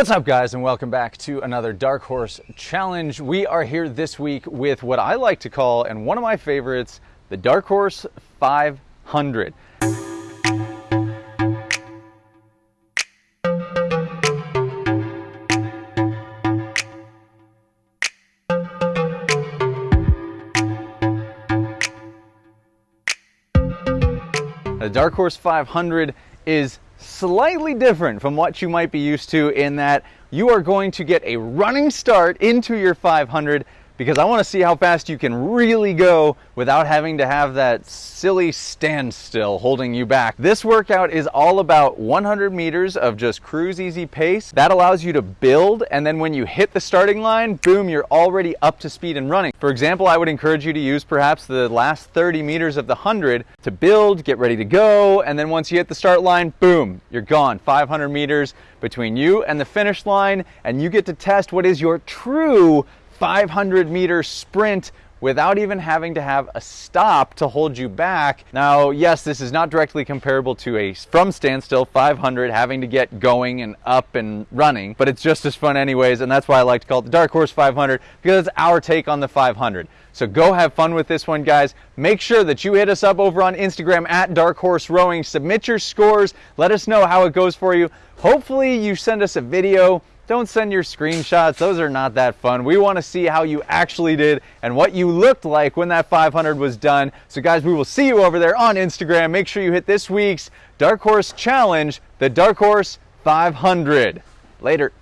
What's up guys and welcome back to another Dark Horse Challenge. We are here this week with what I like to call, and one of my favorites, the Dark Horse 500. The Dark Horse 500 is slightly different from what you might be used to in that you are going to get a running start into your 500 because I want to see how fast you can really go without having to have that silly standstill holding you back. This workout is all about 100 meters of just cruise easy pace. That allows you to build and then when you hit the starting line, boom, you're already up to speed and running. For example, I would encourage you to use perhaps the last 30 meters of the 100 to build, get ready to go, and then once you hit the start line, boom, you're gone. 500 meters between you and the finish line and you get to test what is your true 500 meter sprint without even having to have a stop to hold you back. Now, yes, this is not directly comparable to a from standstill 500 having to get going and up and running, but it's just as fun anyways, and that's why I like to call it the Dark Horse 500 because it's our take on the 500. So go have fun with this one, guys. Make sure that you hit us up over on Instagram at Dark Horse Rowing. Submit your scores. Let us know how it goes for you. Hopefully you send us a video don't send your screenshots. Those are not that fun. We want to see how you actually did and what you looked like when that 500 was done. So guys, we will see you over there on Instagram. Make sure you hit this week's Dark Horse Challenge, the Dark Horse 500. Later.